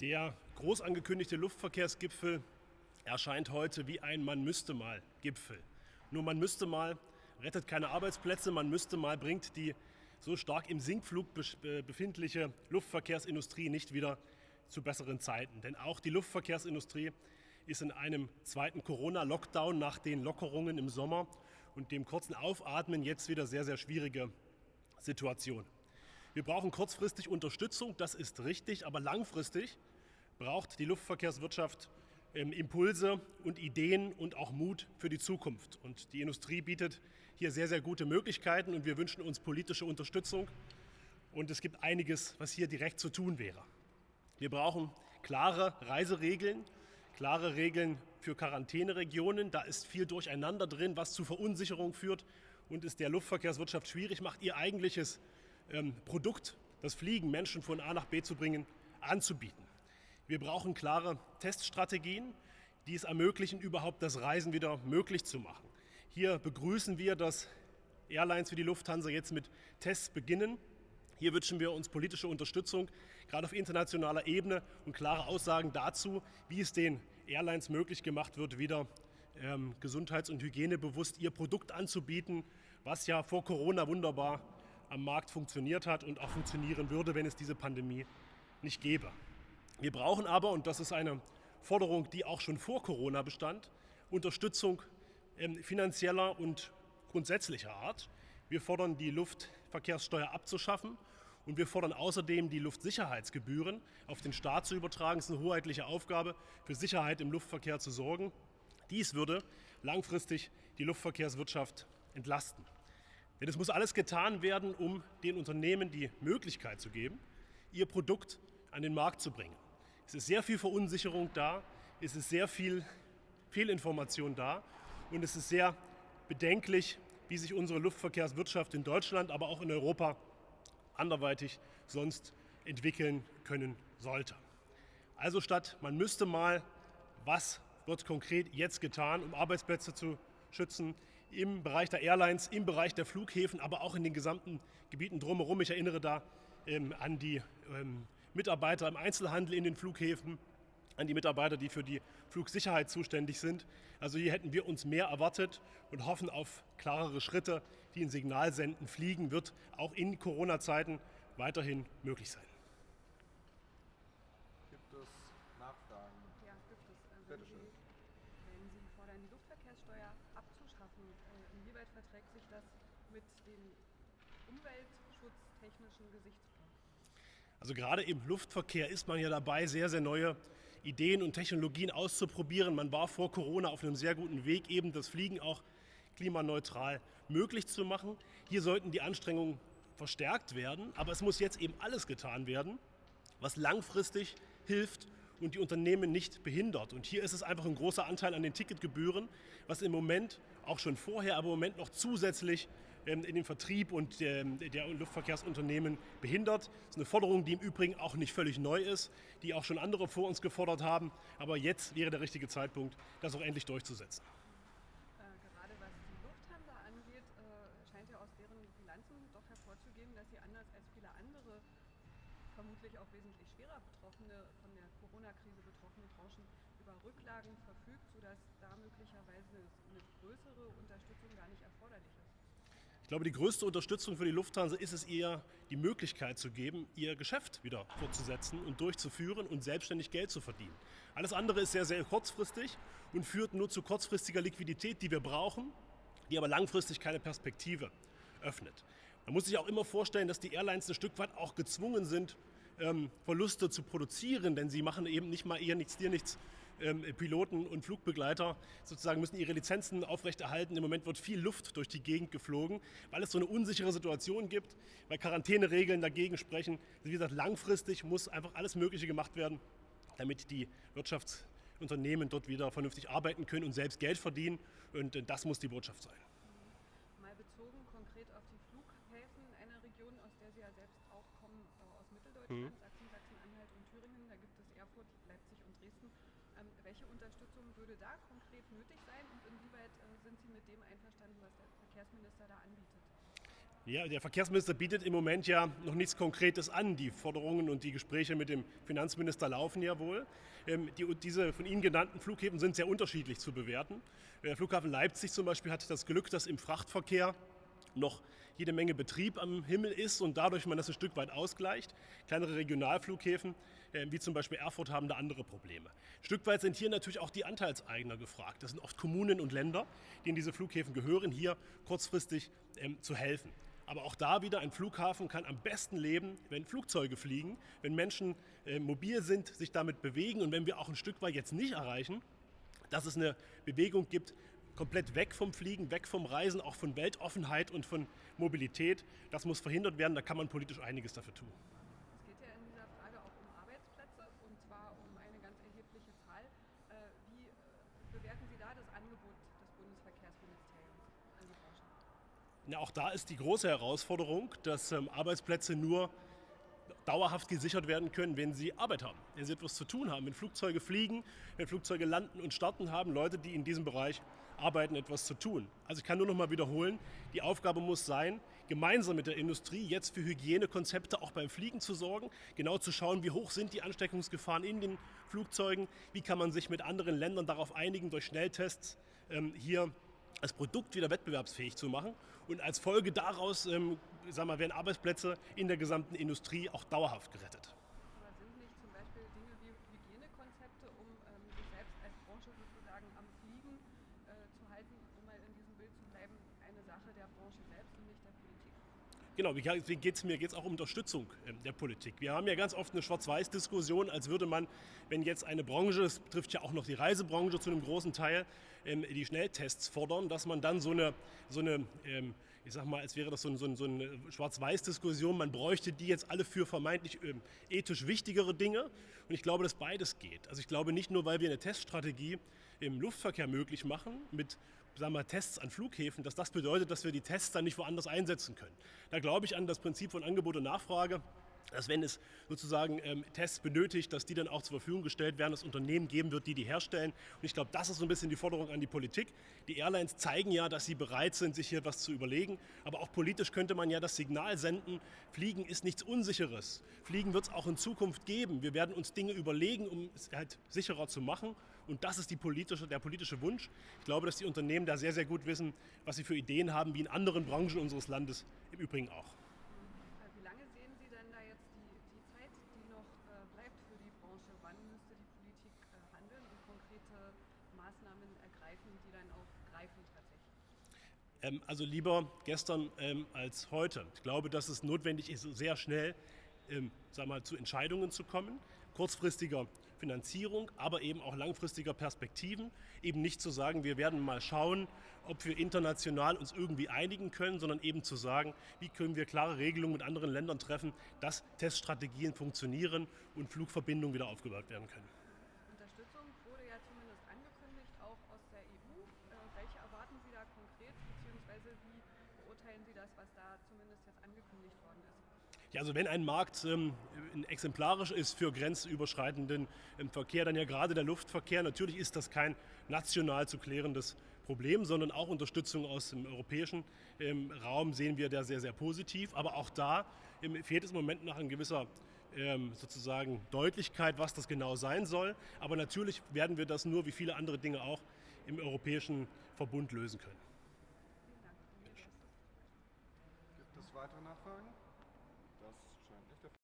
Der groß angekündigte Luftverkehrsgipfel erscheint heute wie ein Man müsste mal Gipfel. Nur man müsste mal rettet keine Arbeitsplätze, man müsste mal bringt die so stark im Sinkflug befindliche Luftverkehrsindustrie nicht wieder zu besseren Zeiten. Denn auch die Luftverkehrsindustrie ist in einem zweiten Corona-Lockdown nach den Lockerungen im Sommer und dem kurzen Aufatmen jetzt wieder sehr, sehr schwierige Situation. Wir brauchen kurzfristig Unterstützung, das ist richtig, aber langfristig braucht die Luftverkehrswirtschaft ähm, Impulse und Ideen und auch Mut für die Zukunft. Und die Industrie bietet hier sehr, sehr gute Möglichkeiten und wir wünschen uns politische Unterstützung. Und es gibt einiges, was hier direkt zu tun wäre. Wir brauchen klare Reiseregeln, klare Regeln für Quarantäneregionen. Da ist viel Durcheinander drin, was zu Verunsicherung führt und es der Luftverkehrswirtschaft schwierig macht, ihr eigentliches ähm, Produkt, das Fliegen, Menschen von A nach B zu bringen, anzubieten. Wir brauchen klare Teststrategien, die es ermöglichen, überhaupt das Reisen wieder möglich zu machen. Hier begrüßen wir, dass Airlines wie die Lufthansa jetzt mit Tests beginnen. Hier wünschen wir uns politische Unterstützung, gerade auf internationaler Ebene und klare Aussagen dazu, wie es den Airlines möglich gemacht wird, wieder ähm, gesundheits- und hygienebewusst ihr Produkt anzubieten, was ja vor Corona wunderbar am Markt funktioniert hat und auch funktionieren würde, wenn es diese Pandemie nicht gäbe. Wir brauchen aber, und das ist eine Forderung, die auch schon vor Corona bestand, Unterstützung ähm, finanzieller und grundsätzlicher Art. Wir fordern, die Luftverkehrssteuer abzuschaffen und wir fordern außerdem, die Luftsicherheitsgebühren auf den Staat zu übertragen. Es ist eine hoheitliche Aufgabe, für Sicherheit im Luftverkehr zu sorgen. Dies würde langfristig die Luftverkehrswirtschaft entlasten. Denn es muss alles getan werden, um den Unternehmen die Möglichkeit zu geben, ihr Produkt an den Markt zu bringen. Es ist sehr viel Verunsicherung da, es ist sehr viel Fehlinformation da und es ist sehr bedenklich, wie sich unsere Luftverkehrswirtschaft in Deutschland, aber auch in Europa anderweitig sonst entwickeln können sollte. Also statt man müsste mal, was wird konkret jetzt getan, um Arbeitsplätze zu schützen im Bereich der Airlines, im Bereich der Flughäfen, aber auch in den gesamten Gebieten drumherum. Ich erinnere da ähm, an die ähm, Mitarbeiter im Einzelhandel in den Flughäfen, an die Mitarbeiter, die für die Flugsicherheit zuständig sind. Also hier hätten wir uns mehr erwartet und hoffen auf klarere Schritte, die ein Signal senden. Fliegen wird auch in Corona-Zeiten weiterhin möglich sein. Gibt es Nachfragen? Ja, gibt es. Wenn, Sie, wenn Sie fordern, die Luftverkehrssteuer abzuschaffen, äh, inwieweit verträgt sich das mit dem umweltschutztechnischen Gesichtspunkt? Also gerade im Luftverkehr ist man ja dabei, sehr, sehr neue Ideen und Technologien auszuprobieren. Man war vor Corona auf einem sehr guten Weg, eben das Fliegen auch klimaneutral möglich zu machen. Hier sollten die Anstrengungen verstärkt werden, aber es muss jetzt eben alles getan werden, was langfristig hilft und die Unternehmen nicht behindert. Und hier ist es einfach ein großer Anteil an den Ticketgebühren, was im Moment auch schon vorher, aber im Moment noch zusätzlich ähm, in den Vertrieb und der, der Luftverkehrsunternehmen behindert. Das ist eine Forderung, die im Übrigen auch nicht völlig neu ist, die auch schon andere vor uns gefordert haben. Aber jetzt wäre der richtige Zeitpunkt, das auch endlich durchzusetzen. Äh, gerade was die Lufthansa angeht, äh, scheint ja aus deren Bilanzen doch hervorzugehen, dass sie anders als viele andere vermutlich auch wesentlich schwerer betroffene, von der Corona-Krise betroffene Branchen über Rücklagen verfügt, sodass da möglicherweise eine größere Unterstützung gar nicht erforderlich ist. Ich glaube, die größte Unterstützung für die Lufthansa ist es eher, die Möglichkeit zu geben, ihr Geschäft wieder fortzusetzen und durchzuführen und selbstständig Geld zu verdienen. Alles andere ist sehr, sehr kurzfristig und führt nur zu kurzfristiger Liquidität, die wir brauchen, die aber langfristig keine Perspektive öffnet. Man muss sich auch immer vorstellen, dass die Airlines ein Stück weit auch gezwungen sind, ähm, Verluste zu produzieren, denn sie machen eben nicht mal ihr nichts, dir nichts. Ähm, Piloten und Flugbegleiter sozusagen müssen ihre Lizenzen aufrechterhalten. Im Moment wird viel Luft durch die Gegend geflogen, weil es so eine unsichere Situation gibt, weil Quarantäneregeln dagegen sprechen. Wie gesagt, langfristig muss einfach alles Mögliche gemacht werden, damit die Wirtschaftsunternehmen dort wieder vernünftig arbeiten können und selbst Geld verdienen. Und äh, das muss die Botschaft sein. Mal bezogen konkret auf die Flughäfen einer Region, aus der Sie ja selbst auch kommen, äh, aus Mitteldeutschland, mhm. Sachsen, Sachsen-Anhalt und Thüringen. Da gibt es Erfurt, Leipzig und Dresden. Ähm, welche Unterstützung würde da konkret nötig sein und inwieweit äh, sind Sie mit dem einverstanden, was der Verkehrsminister da anbietet? Ja, der Verkehrsminister bietet im Moment ja noch nichts Konkretes an. Die Forderungen und die Gespräche mit dem Finanzminister laufen ja wohl. Ähm, die, diese von Ihnen genannten Flughäfen sind sehr unterschiedlich zu bewerten. Der Flughafen Leipzig zum Beispiel hat das Glück, dass im Frachtverkehr noch jede Menge Betrieb am Himmel ist und dadurch man das ein Stück weit ausgleicht. Kleinere Regionalflughäfen, äh, wie zum Beispiel Erfurt, haben da andere Probleme. Ein Stück weit sind hier natürlich auch die Anteilseigner gefragt. Das sind oft Kommunen und Länder, die in diese Flughäfen gehören, hier kurzfristig ähm, zu helfen. Aber auch da wieder, ein Flughafen kann am besten leben, wenn Flugzeuge fliegen, wenn Menschen äh, mobil sind, sich damit bewegen und wenn wir auch ein Stück weit jetzt nicht erreichen, dass es eine Bewegung gibt, komplett weg vom Fliegen, weg vom Reisen, auch von Weltoffenheit und von Mobilität. Das muss verhindert werden, da kann man politisch einiges dafür tun. Es geht ja in dieser Frage auch um Arbeitsplätze und zwar um eine ganz erhebliche Zahl. Äh, wie äh, bewerten Sie da das Angebot des Bundesverkehrsministeriums an die Branche? Ja, auch da ist die große Herausforderung, dass ähm, Arbeitsplätze nur dauerhaft gesichert werden können, wenn sie Arbeit haben, wenn sie etwas zu tun haben, wenn Flugzeuge fliegen, wenn Flugzeuge landen und starten, haben Leute, die in diesem Bereich arbeiten, etwas zu tun. Also ich kann nur noch mal wiederholen, die Aufgabe muss sein, gemeinsam mit der Industrie jetzt für Hygienekonzepte auch beim Fliegen zu sorgen, genau zu schauen, wie hoch sind die Ansteckungsgefahren in den Flugzeugen, wie kann man sich mit anderen Ländern darauf einigen, durch Schnelltests ähm, hier das Produkt wieder wettbewerbsfähig zu machen. Und als Folge daraus ähm, sagen wir, werden Arbeitsplätze in der gesamten Industrie auch dauerhaft gerettet. Aber sind nicht zum Beispiel Dinge wie Hygienekonzepte, um ähm, sich selbst als Branche sozusagen am Fliegen äh, zu halten, um mal in diesem Bild zu bleiben, eine Sache der Branche selbst und nicht der Politik? Genau, deswegen geht es mir geht's auch um Unterstützung ähm, der Politik. Wir haben ja ganz oft eine Schwarz-Weiß-Diskussion, als würde man, wenn jetzt eine Branche, das trifft ja auch noch die Reisebranche zu einem großen Teil, ähm, die Schnelltests fordern, dass man dann so eine, so eine ähm, ich sag mal, als wäre das so, ein, so, ein, so eine Schwarz-Weiß-Diskussion, man bräuchte die jetzt alle für vermeintlich ethisch wichtigere Dinge. Und ich glaube, dass beides geht. Also ich glaube nicht nur, weil wir eine Teststrategie im Luftverkehr möglich machen, mit sagen wir, Tests an Flughäfen, dass das bedeutet, dass wir die Tests dann nicht woanders einsetzen können. Da glaube ich an das Prinzip von Angebot und Nachfrage dass wenn es sozusagen ähm, Tests benötigt, dass die dann auch zur Verfügung gestellt werden, dass es Unternehmen geben wird, die die herstellen. Und ich glaube, das ist so ein bisschen die Forderung an die Politik. Die Airlines zeigen ja, dass sie bereit sind, sich hier etwas zu überlegen. Aber auch politisch könnte man ja das Signal senden, Fliegen ist nichts Unsicheres. Fliegen wird es auch in Zukunft geben. Wir werden uns Dinge überlegen, um es halt sicherer zu machen. Und das ist politische, der politische Wunsch. Ich glaube, dass die Unternehmen da sehr, sehr gut wissen, was sie für Ideen haben, wie in anderen Branchen unseres Landes im Übrigen auch. Ähm, also lieber gestern ähm, als heute. Ich glaube, dass es notwendig ist, sehr schnell ähm, sag mal, zu Entscheidungen zu kommen, kurzfristiger Finanzierung, aber eben auch langfristiger Perspektiven. Eben nicht zu sagen, wir werden mal schauen, ob wir international uns irgendwie einigen können, sondern eben zu sagen, wie können wir klare Regelungen mit anderen Ländern treffen, dass Teststrategien funktionieren und Flugverbindungen wieder aufgebaut werden können. Ja, also wenn ein Markt ähm, exemplarisch ist für grenzüberschreitenden ähm, Verkehr, dann ja gerade der Luftverkehr. Natürlich ist das kein national zu klärendes Problem, sondern auch Unterstützung aus dem europäischen ähm, Raum sehen wir da sehr, sehr positiv. Aber auch da ähm, fehlt es im Moment nach ein gewisser ähm, sozusagen Deutlichkeit, was das genau sein soll. Aber natürlich werden wir das nur, wie viele andere Dinge auch, im europäischen Verbund lösen können.